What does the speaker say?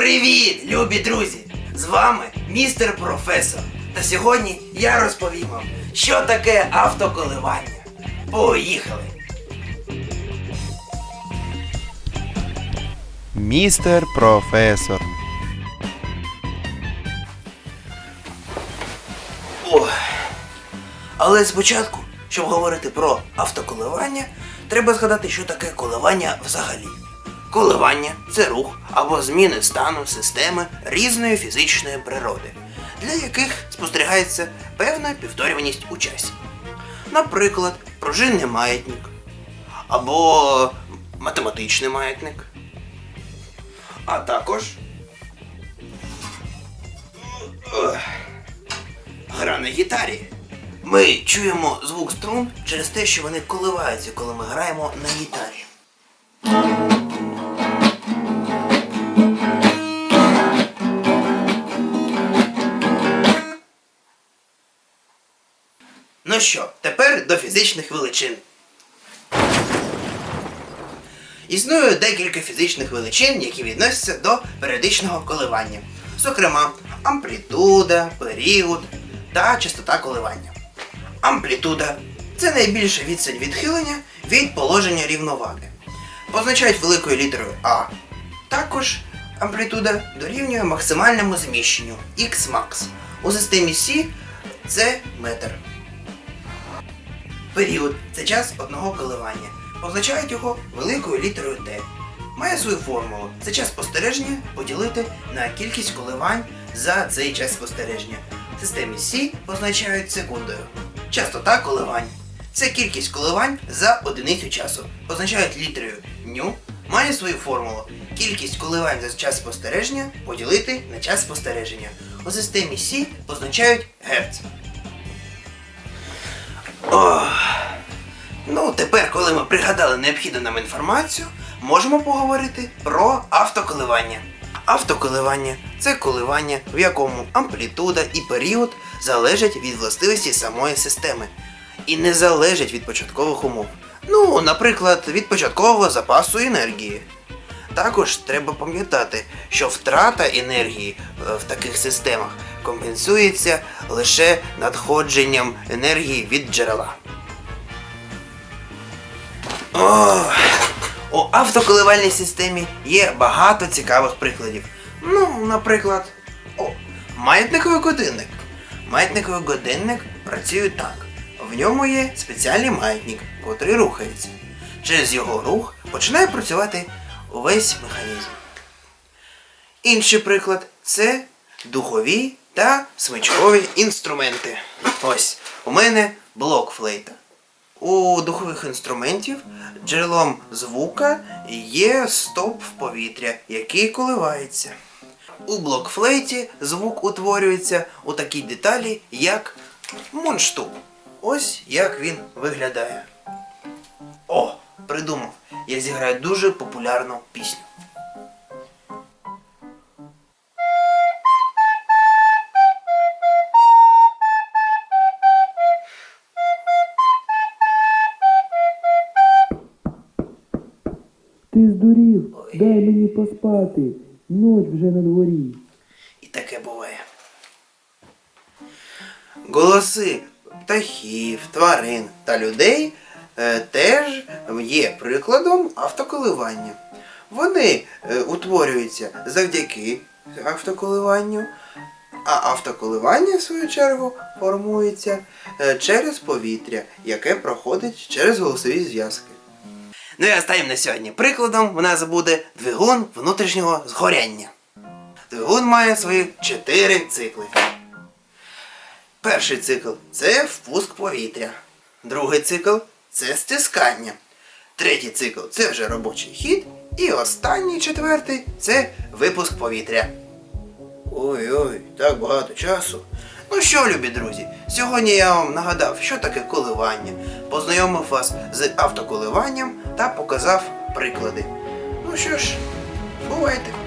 Привіт, любі друзі! З вами містер професор. Та сьогодні я розповім вам, що таке автоколивання. Поїхали! Містер професор. Ой. Але спочатку, щоб говорити про автоколивання, треба згадати, що таке коливання взагалі. Коливання це рух або зміни стану системи різної фізичної природи, для яких спостерігається певна повторюваність у часі. Наприклад, пружинний маятник або математичний маятник. А також гра на гітарі. Ми чуємо звук струн через те, що вони коливаються, коли ми граємо на гітарі. Ну що, тепер до фізичних величин. Існує декілька фізичних величин, які відносяться до періодичного коливання. Зокрема, амплітуда, період та частота коливання. Амплітуда це найбільша відстань відхилення від положення рівноваги. Позначають великою літерою А. Також амплітуда дорівнює максимальному зміщенню Xmax. У системі Сі це метр. Період це час одного коливання. Позначають його великою літерою Т. Має свою формулу. Це час спостереження поділити на кількість коливань за цей час спостереження. В системі Сі позначають секундою. Частота коливань. Це кількість коливань за одиницю часу. Позначають літерою ню. Має свою формулу. Кількість коливань за час спостереження поділити на час спостереження. У системі Сі позначають герц. Ох. Ну, тепер, коли ми пригадали необхідну нам інформацію, можемо поговорити про автоколивання. Автоколивання це коливання, в якому амплітуда і період залежать від властивості самої системи і не залежать від початкових умов. Ну, наприклад, від початкового запасу енергії. Також треба пам'ятати, що втрата енергії е, в таких системах компенсується лише надходженням енергії від джерела. О, у автоколивальній системі є багато цікавих прикладів. Ну, наприклад, о, маятниковий годинник. Маятниковий годинник працює так. В ньому є спеціальний маятник, котрий рухається. Через його рух починає працювати увесь механізм. Інший приклад це духові та смичкові інструменти. Ось у мене блок флейта. У духових інструментів джерелом звука є стовп в повітря, який коливається. У блокфлейті звук утворюється у такій деталі, як мундштук. Ось як він виглядає. О, придумав! Я зіграю дуже популярну пісню. Ти здурів, дай мені поспати. Ніч вже на дворі. І таке буває. Голоси птахів, тварин та людей е, теж є прикладом автоколивання. Вони е, утворюються завдяки автоколиванню, а автоколивання, в свою чергу, формується е, через повітря, яке проходить через голосові зв'язки. Ну і останнім на сьогодні прикладом у нас буде двигун внутрішнього згоряння. Двигун має свої чотири цикли. Перший цикл це впуск повітря. Другий цикл це стискання. Третій цикл це вже робочий хід. І останній четвертий це випуск повітря. Ой-ой, так багато часу. Ну що, любі друзі, сьогодні я вам нагадав, що таке коливання, познайомив вас з автоколиванням та показав приклади. Ну що ж, бувайте!